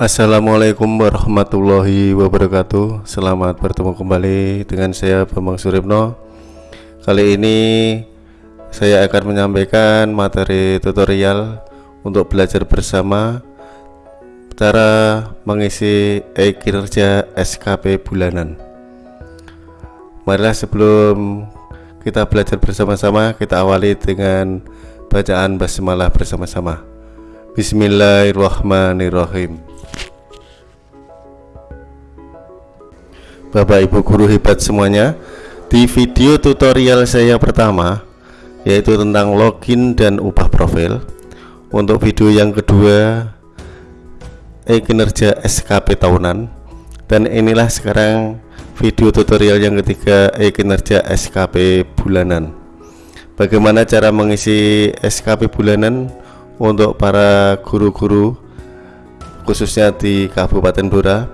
Assalamualaikum warahmatullahi wabarakatuh. Selamat bertemu kembali dengan saya Bambang Suripno Kali ini saya akan menyampaikan materi tutorial untuk belajar bersama cara mengisi e-kinerja SKP bulanan. Marilah sebelum kita belajar bersama-sama kita awali dengan bacaan basmalah bersama-sama Bismillahirrahmanirrahim. Bapak Ibu guru hebat semuanya Di video tutorial saya pertama Yaitu tentang login dan ubah profil Untuk video yang kedua E-kinerja SKP tahunan Dan inilah sekarang video tutorial yang ketiga E-kinerja SKP bulanan. Bagaimana cara mengisi SKP bulanan Untuk para guru-guru Khususnya di Kabupaten Blora.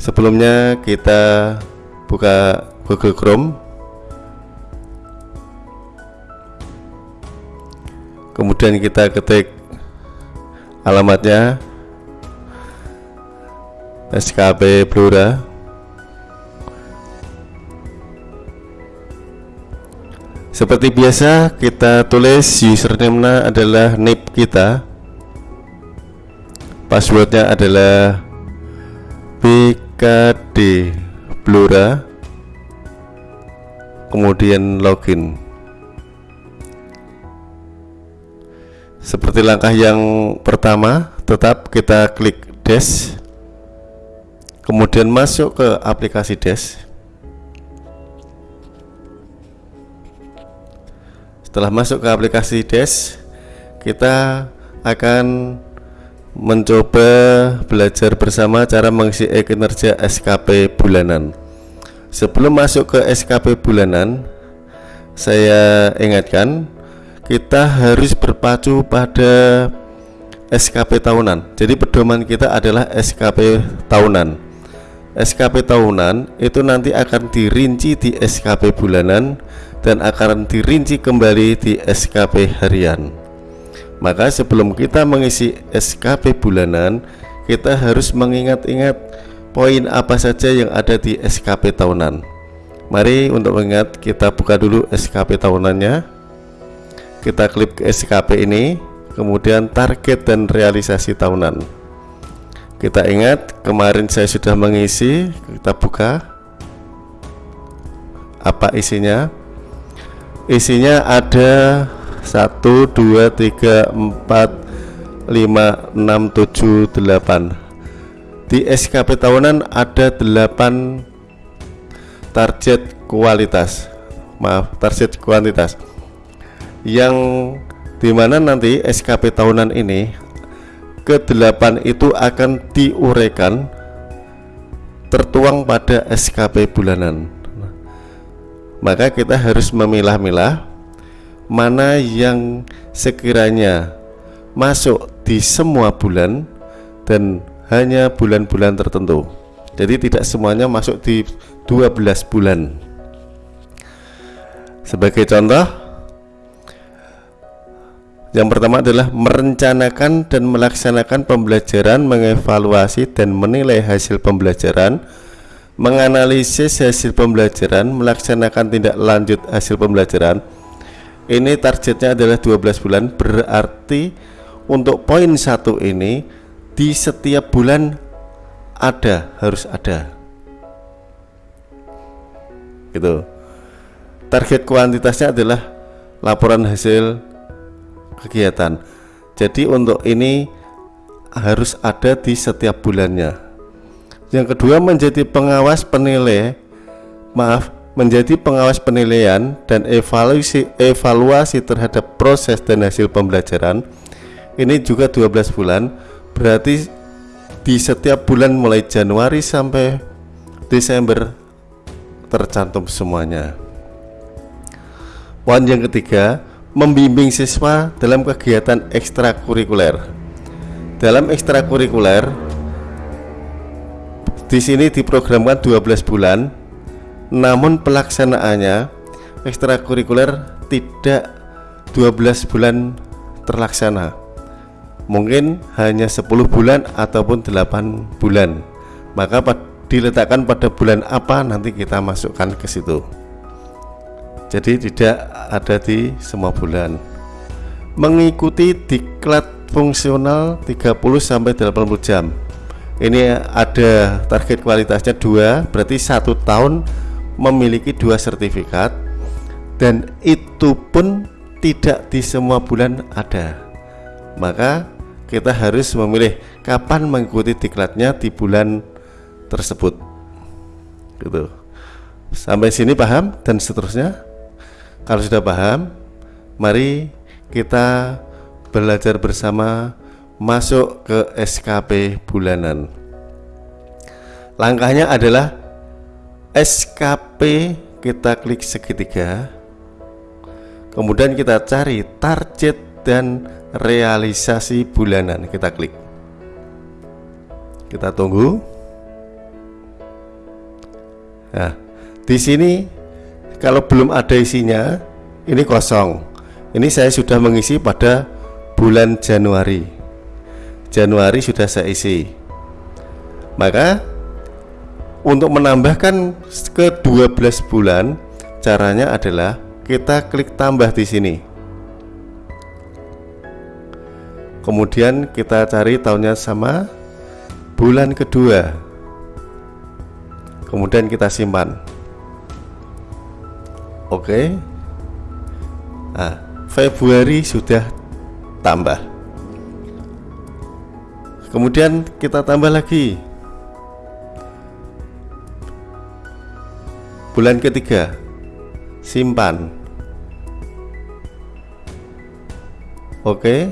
Sebelumnya kita buka Google Chrome. Kemudian kita ketik alamatnya SKP Blora seperti biasa kita tulis username adalah NIP kita. Passwordnya adalah big KD Blora. Kemudian login. Seperti langkah yang pertama tetap kita klik dash. Kemudian masuk ke aplikasi dash setelah masuk ke aplikasi dash kita akan mencoba belajar bersama cara mengisi e-kinerja SKP bulanan. Sebelum masuk ke SKP bulanan, saya ingatkan kita harus berpacu pada SKP tahunan. Jadi pedoman kita adalah SKP tahunan. SKP tahunan itu nanti akan dirinci di SKP bulanan dan akan dirinci kembali di SKP harian. Maka sebelum kita mengisi SKP bulanan, kita harus mengingat-ingat poin apa saja yang ada di SKP tahunan. Mari untuk mengingat kita buka dulu SKP tahunannya. Kita klik ke SKP ini, kemudian target dan realisasi tahunan. Kita ingat kemarin saya sudah mengisi, kita buka apa isinya. Isinya ada 1 2 3 4 5 6 7 8 di SKP tahunan ada 8 target kualitas. Maaf target kuantitas. Yang di mana nanti SKP tahunan ini ke 8 itu akan diuraikan tertuang pada SKP bulanan maka kita harus memilah-milah mana yang sekiranya masuk di semua bulan dan hanya bulan-bulan tertentu. Jadi tidak semuanya masuk di 12 bulan. Sebagai contoh yang pertama adalah merencanakan dan melaksanakan pembelajaran mengevaluasi dan menilai hasil pembelajaran menganalisis hasil pembelajaran melaksanakan tindak lanjut hasil pembelajaran ini targetnya adalah 12 bulan berarti untuk poin satu ini di setiap bulan ada harus ada. Gitu. Target kuantitasnya adalah laporan hasil kegiatan. Jadi untuk ini harus ada di setiap bulannya yang kedua menjadi pengawas penilai maaf menjadi pengawas penilaian dan evaluasi evaluasi terhadap proses dan hasil pembelajaran. Ini juga 12 bulan berarti di setiap bulan mulai Januari sampai Desember tercantum semuanya. Poin yang ketiga membimbing siswa dalam kegiatan ekstrakurikuler. Dalam ekstrakurikuler di sini diprogramkan 12 bulan namun pelaksanaannya ekstrakurikuler tidak 12 bulan terlaksana. Mungkin hanya 10 bulan ataupun 8 bulan. Maka diletakkan pada bulan apa nanti kita masukkan ke situ. Jadi tidak ada di semua bulan. Mengikuti diklat fungsional 30 sampai 80 jam ini ada target kualitasnya dua berarti satu tahun memiliki dua sertifikat dan itu pun tidak di semua bulan ada. Maka kita harus memilih kapan mengikuti diklatnya di bulan tersebut. Gitu. Sampai sini paham dan seterusnya? Kalau sudah paham mari kita belajar bersama masuk ke SKP bulanan. Langkahnya adalah SKP kita klik segitiga. Kemudian kita cari target dan realisasi bulanan. Kita klik. Kita tunggu. Nah, di sini kalau belum ada isinya, ini kosong. Ini saya sudah mengisi pada bulan Januari. Januari sudah saya isi. Maka untuk menambahkan ke 12 bulan, caranya adalah kita klik tambah di sini. Kemudian kita cari tahunnya sama bulan kedua kemudian kita simpan oke nah Februari sudah tambah kemudian kita tambah lagi. Bulan ketiga simpan. Oke.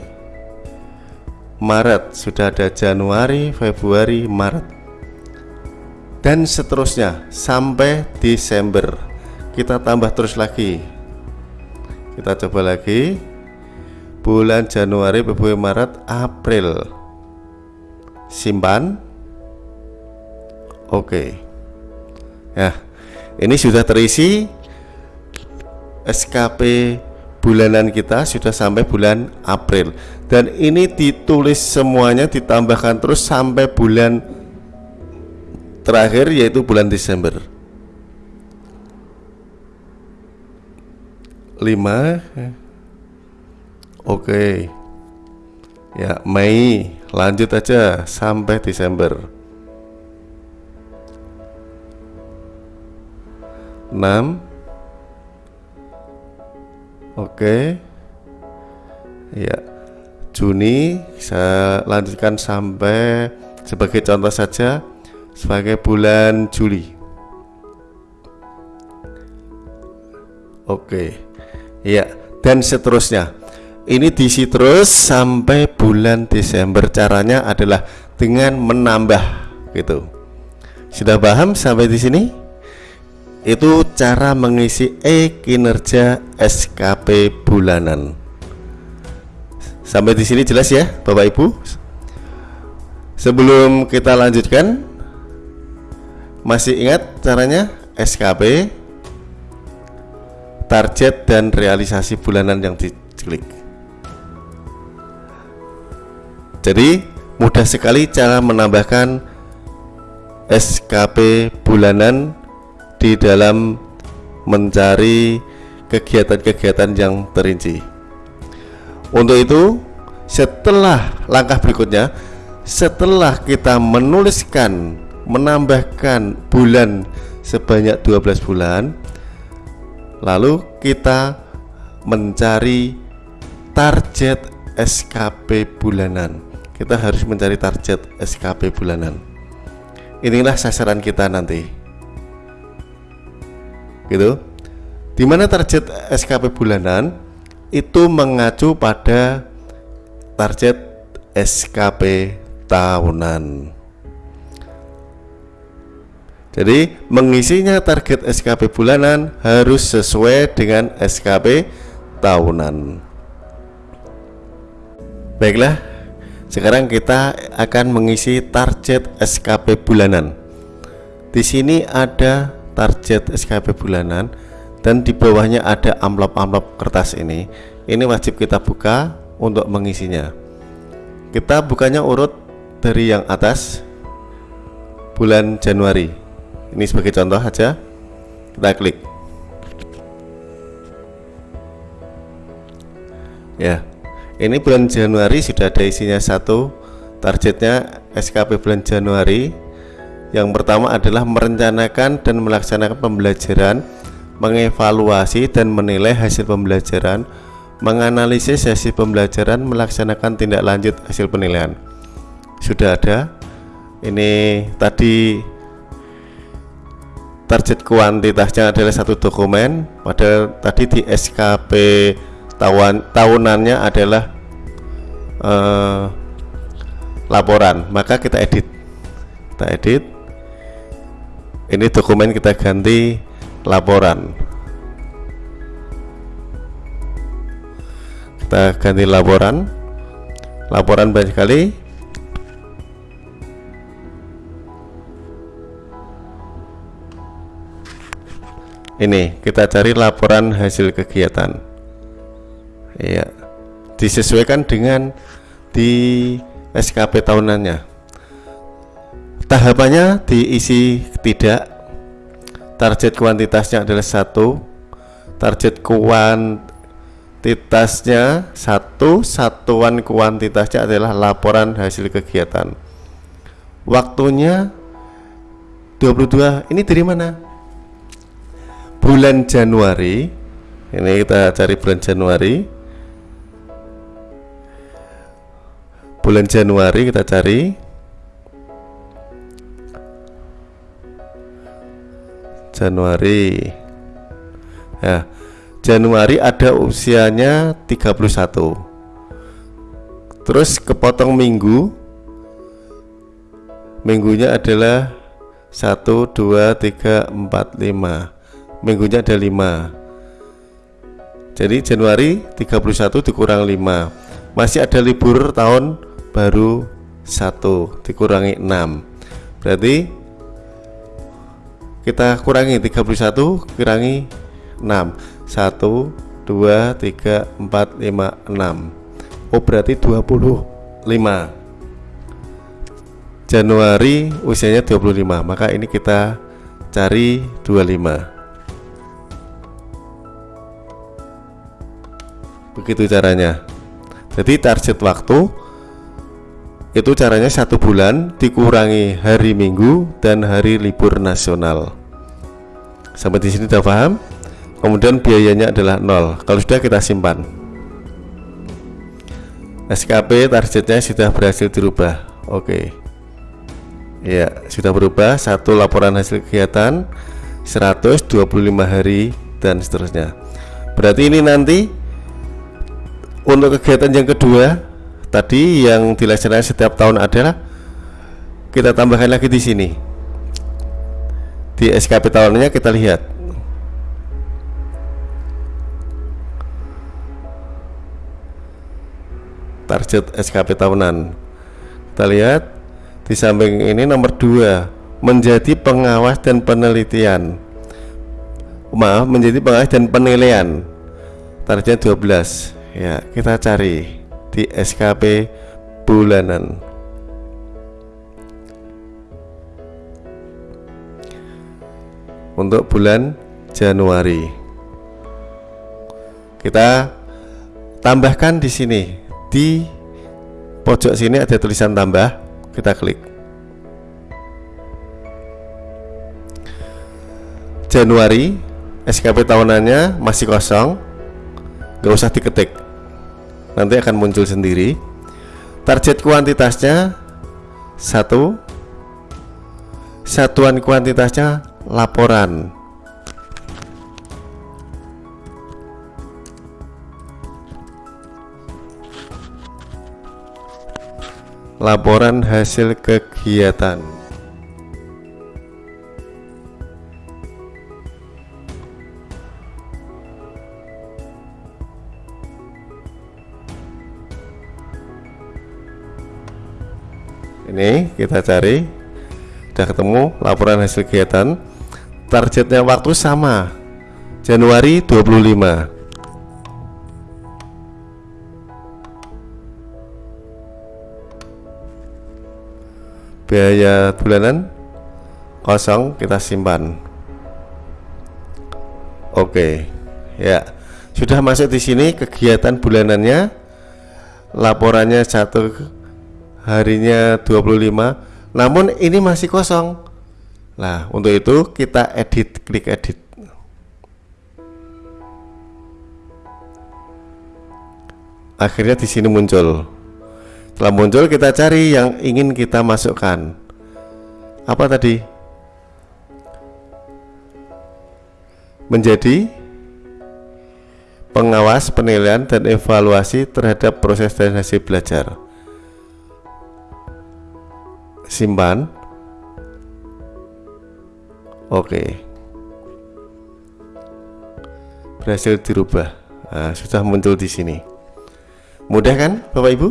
Maret sudah ada Januari Februari Maret. Dan seterusnya sampai Desember. Kita tambah terus lagi. Kita coba lagi. Bulan Januari Februari Maret April simpan. Oke. Ya ini sudah terisi SKP bulanan kita sudah sampai bulan April. Dan ini ditulis semuanya ditambahkan terus sampai bulan terakhir yaitu bulan Desember. 5 Oke. Ya Mei lanjut aja sampai Desember 6 Oke Ya Juni saya lanjutkan sampai sebagai contoh saja sebagai bulan Juli. Oke. Ya, dan seterusnya. Ini diisi terus sampai bulan Desember. Caranya adalah dengan menambah gitu. Sudah paham sampai di sini? Itu cara mengisi e-kinerja SKP bulanan. Sampai di sini jelas ya, Bapak Ibu? Sebelum kita lanjutkan, masih ingat caranya? SKP Target dan realisasi bulanan yang diklik Jadi mudah sekali cara menambahkan SKP bulanan di dalam mencari kegiatan-kegiatan yang terinci. Untuk itu setelah langkah berikutnya setelah kita menuliskan menambahkan bulan sebanyak 12 bulan lalu kita mencari target SKP bulanan kita harus mencari target SKP bulanan. Inilah sasaran kita nanti. Gitu. Di mana target SKP bulanan itu mengacu pada target SKP tahunan. Jadi mengisinya target SKP bulanan harus sesuai dengan SKP tahunan. Baiklah, sekarang kita akan mengisi target SKP bulanan. Di sini ada target SKP bulanan dan di bawahnya ada amplop-amplop kertas ini. Ini wajib kita buka untuk mengisinya. kita bukannya urut dari yang atas bulan Januari ini sebagai contoh aja kita klik ya ini bulan Januari sudah ada isinya satu. Targetnya SKP bulan Januari. Yang pertama adalah merencanakan dan melaksanakan pembelajaran mengevaluasi dan menilai hasil pembelajaran menganalisis hasil pembelajaran melaksanakan tindak lanjut hasil penilaian. Sudah ada. Ini tadi target kuantitasnya adalah satu dokumen padahal tadi di SKP tahun tahunannya adalah uh, laporan. Maka kita edit. Kita edit. Ini dokumen kita ganti laporan. Kita ganti laporan. Laporan banyak kali ini kita cari laporan hasil kegiatan ya disesuaikan dengan di SKP tahunannya. Tahapannya diisi tidak. Target kuantitasnya adalah satu. Target kuantitasnya satu. Satuan kuantitasnya adalah laporan hasil kegiatan. Waktunya 22 ini dari mana? Bulan Januari. Ini kita cari bulan Januari bulan Januari kita cari. Januari. Ya Januari ada usianya 31 terus kepotong minggu. Minggunya adalah 1 2 3 4 5 minggunya ada 5 jadi Januari 31 dikurang 5 masih ada libur tahun baru 1 dikurangi 6 berarti kita kurangi 31 kurangi 6 1 2 3 4 5 6 Oh berarti 25 Januari usianya 25 maka ini kita cari 25 begitu caranya. Jadi target waktu itu caranya satu bulan dikurangi hari minggu dan hari libur nasional. Sampai di sini sudah paham? Kemudian biayanya adalah nol. Kalau sudah kita simpan. SKP targetnya sudah berhasil dirubah. Oke. Ya sudah berubah. Satu laporan hasil kegiatan 125 hari dan seterusnya. Berarti ini nanti untuk kegiatan yang kedua tadi yang dilaksanakan setiap tahun adalah kita tambahkan lagi di sini. Di SKP tahunnya kita lihat. Target SKP tahunan. Kita lihat di samping ini nomor dua menjadi pengawas dan penelitian. Maaf menjadi pengawas dan penilaian. Targetnya 12 ya kita cari di SKP bulanan. Untuk bulan Januari. Kita tambahkan di sini. Di pojok sini ada tulisan tambah. Kita klik. Januari SKP tahunannya masih kosong. Nggak usah diketik nanti akan muncul sendiri. Target kuantitasnya satu. Satuan kuantitasnya laporan. Laporan hasil kegiatan ini kita cari. Sudah ketemu laporan hasil kegiatan. Targetnya waktu sama Januari 25 biaya bulanan kosong kita simpan. Oke ya. Sudah masuk di sini kegiatan bulanannya. Laporannya satu harinya 25 namun ini masih kosong. Nah untuk itu kita edit klik edit. Akhirnya di sini muncul. Setelah muncul kita cari yang ingin kita masukkan. Apa tadi? Menjadi pengawas penilaian dan evaluasi terhadap proses dan hasil belajar simpan. Oke. Berhasil dirubah. Nah, sudah muncul di sini. Mudah kan Bapak Ibu?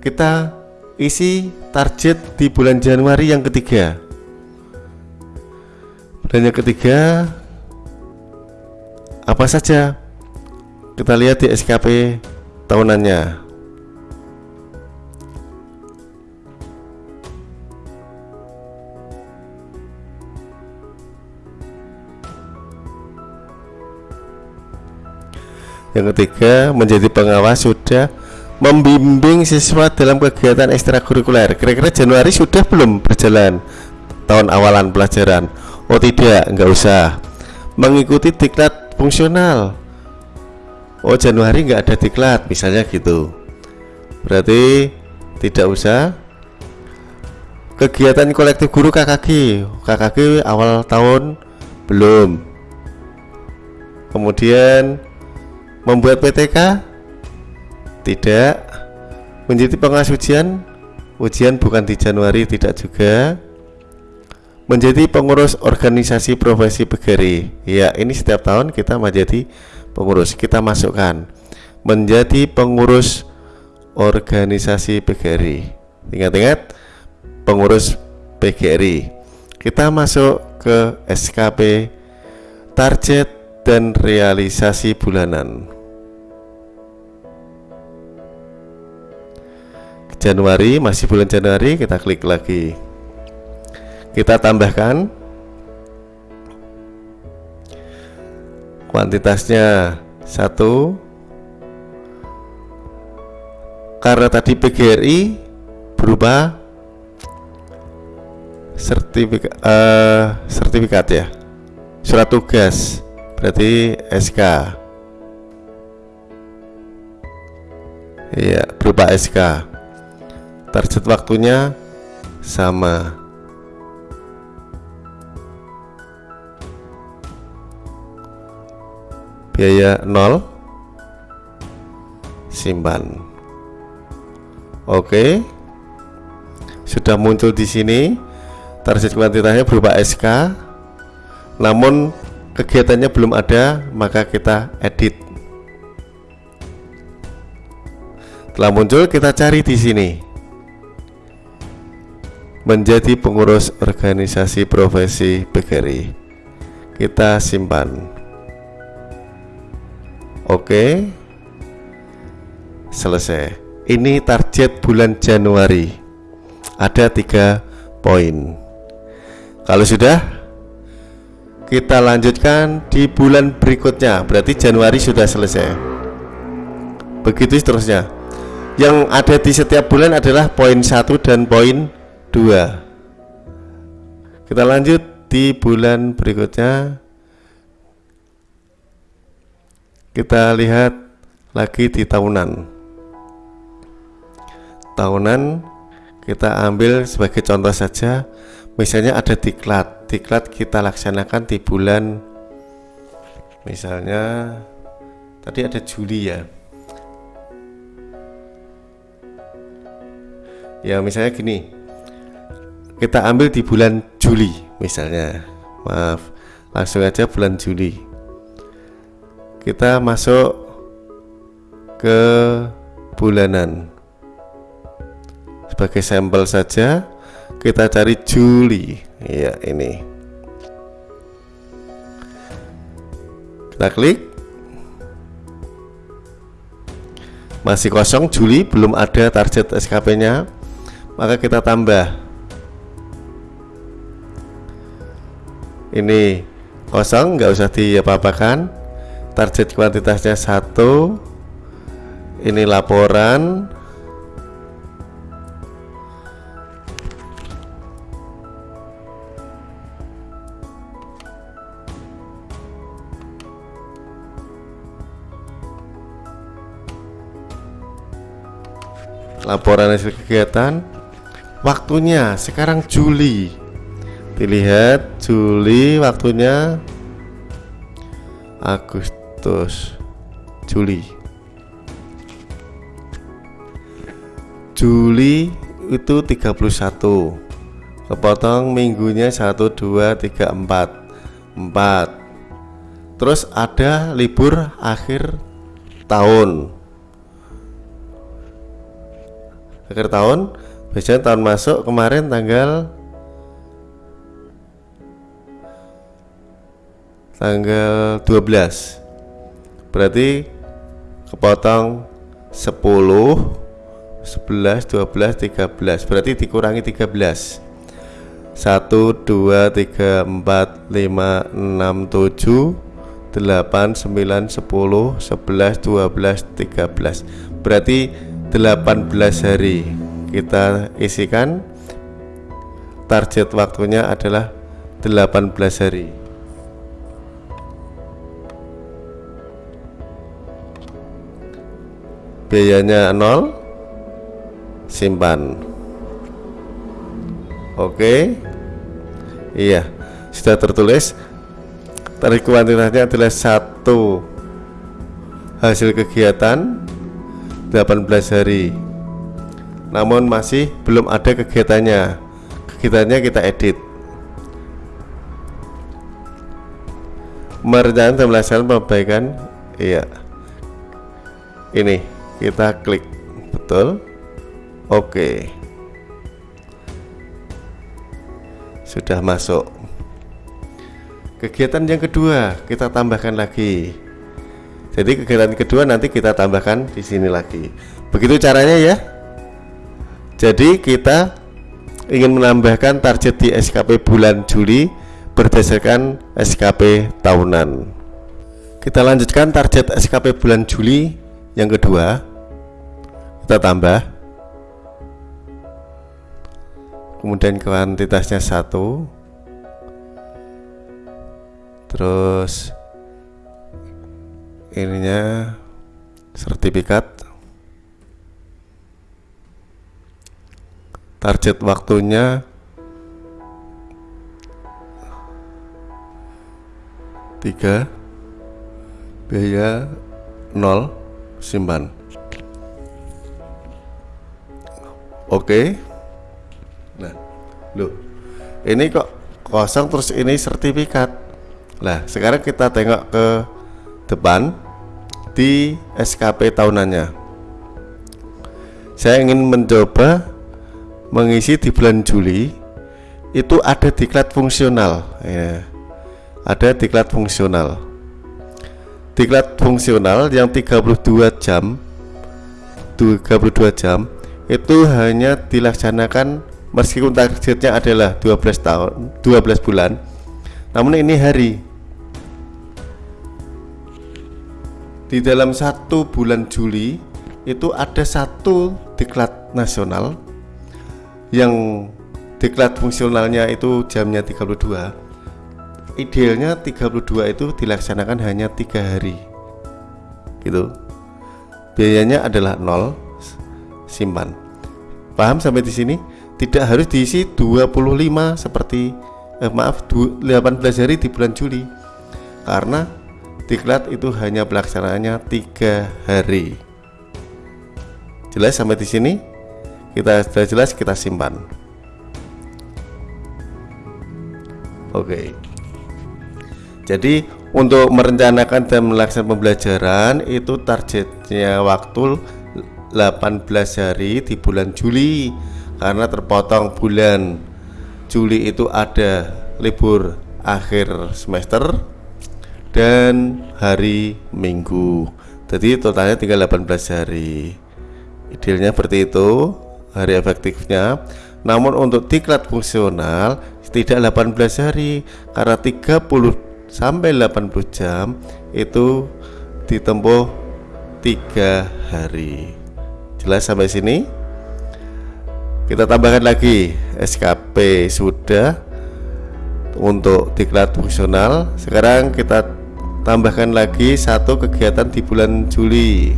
Kita isi target di bulan Januari yang ketiga. Bulan yang ketiga Apa saja? Kita lihat di SKP tahunannya Yang ketiga, menjadi pengawas sudah membimbing siswa dalam kegiatan ekstrakurikuler. Kira-kira Januari sudah belum berjalan tahun awalan pelajaran? Oh tidak, nggak usah. Mengikuti diklat fungsional. Oh Januari nggak ada diklat, misalnya gitu. Berarti tidak usah. Kegiatan kolektif guru KKG, KKG awal tahun belum. Kemudian Membuat PTK? Tidak. Menjadi pengawas ujian? Ujian bukan di Januari, tidak juga. Menjadi pengurus organisasi profesi pegari. Ya, ini setiap tahun kita menjadi pengurus. Kita masukkan menjadi pengurus organisasi PGRI. Ingat-ingat pengurus PGRI. Kita masuk ke SKP target dan realisasi bulanan. Januari masih bulan Januari kita klik lagi. Kita tambahkan. Kuantitasnya satu. Karena tadi PGRI berubah sertifikat uh, sertifikat ya. Surat tugas berarti SK iya berupa SK target waktunya sama. Biaya nol. Simpan. Oke. Sudah muncul di sini. Target kuantitasnya berupa SK namun kegiatannya belum ada maka kita edit. Telah muncul kita cari di sini menjadi pengurus organisasi profesi PGRI kita simpan. Oke. Selesai. Ini target bulan Januari. Ada tiga poin. Kalau sudah kita lanjutkan di bulan berikutnya. Berarti Januari sudah selesai. Begitu seterusnya. Yang ada di setiap bulan adalah poin satu dan poin dua. Kita lanjut di bulan berikutnya. Kita lihat lagi di tahunan. Tahunan kita ambil sebagai contoh saja. Misalnya ada diklat. Diklat kita laksanakan di bulan misalnya tadi ada Juli ya. Ya misalnya gini kita ambil di bulan Juli misalnya. Maaf langsung aja bulan Juli. Kita masuk ke bulanan. Sebagai sampel saja kita cari Juli. Ya ini. Kita klik. Masih kosong Juli belum ada target SKP nya maka kita tambah ini kosong nggak usah diapa-apakan. Target kuantitasnya satu. Ini laporan. Laporan hasil kegiatan. Waktunya sekarang Juli dilihat Juli waktunya. Agustus. Juli. Juli itu 31 kepotong minggunya 1 2 3 4 4 terus ada libur akhir tahun. Akhir tahun biasanya tahun masuk kemarin tanggal tanggal 12 berarti kepotong 10 11 12 13 berarti dikurangi 13 1 2 3 4 5 6 7 8 9 10 11 12 13 berarti 18 hari kita isikan. Target waktunya adalah 18 hari biayanya 0 simpan. Oke. Iya sudah tertulis. Tarik kuantitasnya adalah satu. Hasil kegiatan 18 hari. Namun masih belum ada kegiatannya. Kegiatannya kita edit. Merencanakan melaksanakan perbaikan iya. Ini kita klik betul oke sudah masuk kegiatan yang kedua kita tambahkan lagi jadi kegiatan kedua nanti kita tambahkan di sini lagi. Begitu caranya ya. Jadi kita ingin menambahkan target di SKP bulan Juli berdasarkan SKP tahunan. Kita lanjutkan target SKP bulan Juli yang kedua. Kita tambah. Kemudian kuantitasnya satu. Terus ininya sertifikat target waktunya tiga biaya nol simpan oke nah loh ini kok kosong terus ini sertifikat lah sekarang kita tengok ke depan di SKP tahunannya. Saya ingin mencoba mengisi di bulan Juli itu ada diklat fungsional ya. Ada diklat fungsional. Diklat fungsional yang 32 jam. 32 jam. Itu hanya dilaksanakan meskipun targetnya adalah 12 tahun 12 bulan. Namun ini hari. Di dalam satu bulan Juli itu ada satu diklat nasional yang diklat fungsionalnya itu jamnya 32 idealnya 32 itu dilaksanakan hanya tiga hari. Gitu. Biayanya adalah nol simpan. Paham sampai di sini? Tidak harus diisi 25 seperti eh, maaf 18 hari di bulan Juli. Karena diklat itu hanya pelaksanaannya tiga hari. Jelas sampai di sini? Kita sudah jelas kita simpan. Oke jadi untuk merencanakan dan melaksanakan pembelajaran itu targetnya waktu 18 hari di bulan Juli. Karena terpotong bulan Juli itu ada libur akhir semester dan hari Minggu. Jadi totalnya tinggal 18 hari. Idealnya seperti itu hari efektifnya. Namun untuk diklat fungsional tidak 18 hari karena 30 sampai 80 jam itu ditempuh tiga hari. Jelas sampai sini? Kita tambahkan lagi SKP sudah untuk diklat fungsional. Sekarang kita tambahkan lagi satu kegiatan di bulan Juli.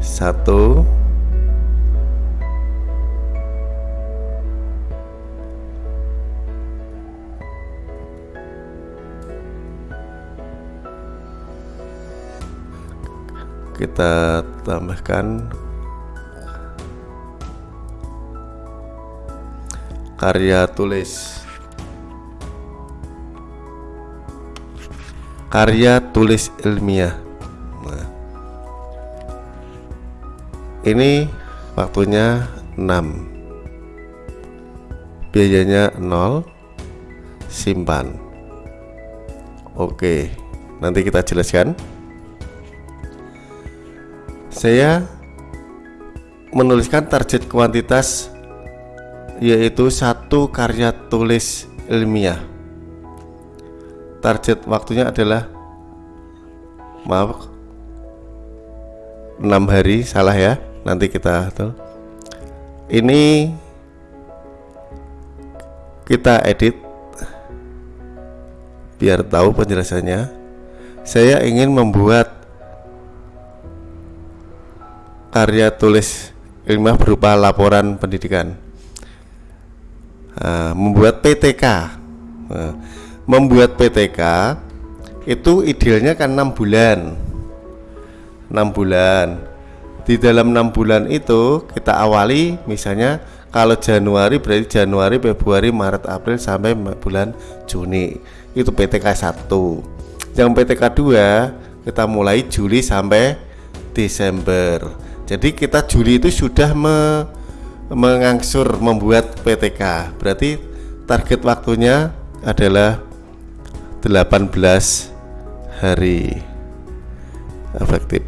Satu kita tambahkan. Karya tulis. Karya tulis ilmiah. Nah, ini waktunya 6 biayanya 0 simpan. Oke nanti kita jelaskan saya menuliskan target kuantitas yaitu satu karya tulis ilmiah. Target waktunya adalah maaf 6 hari salah ya nanti kita tuh ini kita edit biar tahu penjelasannya. Saya ingin membuat karya tulis ilmiah berupa laporan pendidikan. Uh, membuat PTK uh, membuat PTK itu idealnya kan enam bulan. Enam bulan. Di dalam enam bulan itu kita awali misalnya kalau Januari berarti Januari Februari Maret April sampai bulan Juni. Itu PTK 1 yang PTK 2 kita mulai Juli sampai Desember jadi kita Juli itu sudah me, mengangsur membuat PTK. Berarti target waktunya adalah 18 hari efektif.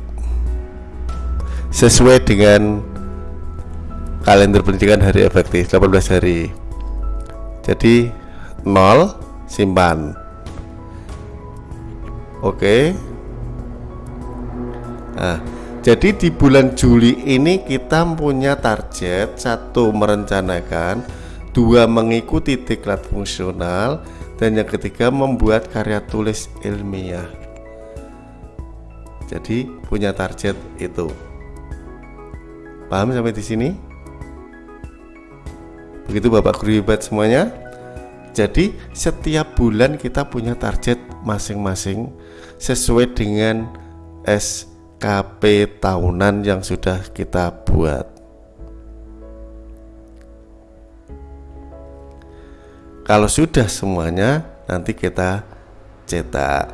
Sesuai dengan kalender pendidikan hari efektif 18 hari. Jadi 0 simpan. Oke. Nah, jadi di bulan Juli ini kita punya target satu merencanakan, dua mengikuti diklat fungsional, dan yang ketiga membuat karya tulis ilmiah. Jadi punya target itu. Paham sampai di sini? Begitu Bapak Guru hebat semuanya. Jadi setiap bulan kita punya target masing-masing sesuai dengan S KP tahunan yang sudah kita buat. Kalau sudah semuanya, nanti kita cetak.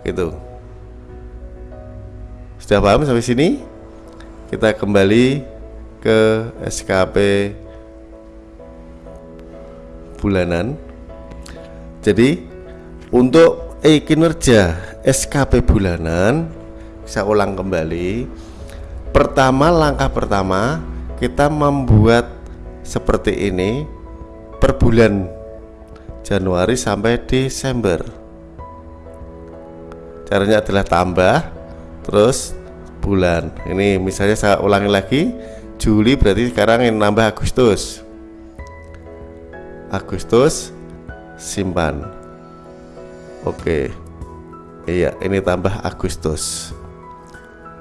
Gitu. Sudah paham sampai sini? Kita kembali ke SKP bulanan. Jadi, untuk e kinerja SKP bulanan saya ulang kembali. Pertama langkah pertama kita membuat seperti ini per bulan Januari sampai Desember. Caranya adalah tambah terus bulan. Ini misalnya saya ulangi lagi Juli berarti sekarang ini nambah Agustus. Agustus simpan. Oke. Iya ini tambah Agustus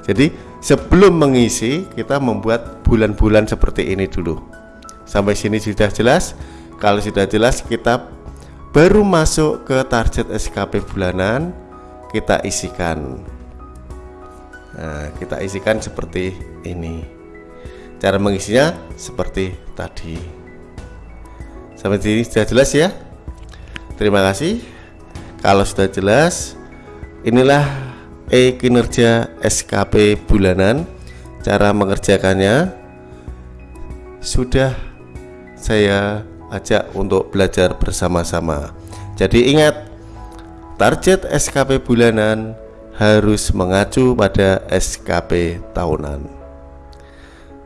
jadi sebelum mengisi kita membuat bulan-bulan seperti ini dulu. Sampai sini sudah jelas. Kalau sudah jelas kita baru masuk ke target SKP bulanan kita isikan. Nah, kita isikan seperti ini. Cara mengisinya seperti tadi. Sampai sini sudah jelas ya. Terima kasih. Kalau sudah jelas, inilah E kinerja SKP bulanan cara mengerjakannya sudah saya ajak untuk belajar bersama-sama jadi ingat target SKP bulanan harus mengacu pada SKP tahunan.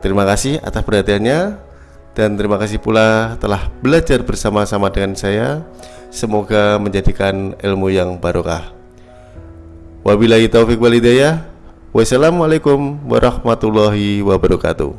Terima kasih atas perhatiannya dan terima kasih pula telah belajar bersama-sama dengan saya. Semoga menjadikan ilmu yang barokah. Wabillahi taufik walidayah. Wassalamualaikum warahmatullahi wabarakatuh.